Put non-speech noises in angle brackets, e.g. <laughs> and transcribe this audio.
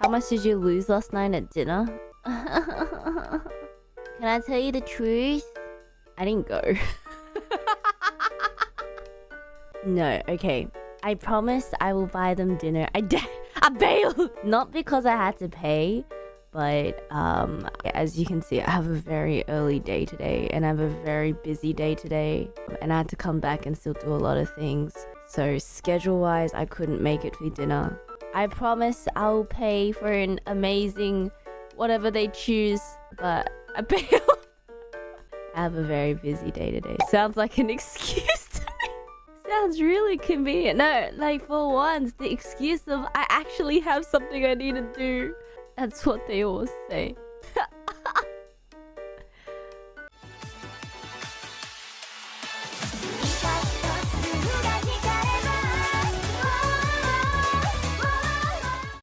How much did you lose last night at dinner? <laughs> Can I tell you the truth? I didn't go. <laughs> no, okay. I promised I will buy them dinner. I did. <laughs> I bailed. Not because I had to pay, but um, as you can see, I have a very early day today, and I have a very busy day today, and I had to come back and still do a lot of things. So schedule-wise, I couldn't make it for dinner. I promise I'll pay for an amazing whatever they choose, but I. <laughs> I have a very busy day today. Sounds like an <laughs> excuse to me. Sounds really convenient. No, like for once, the excuse of I actually have something I need to do. That's what they always say.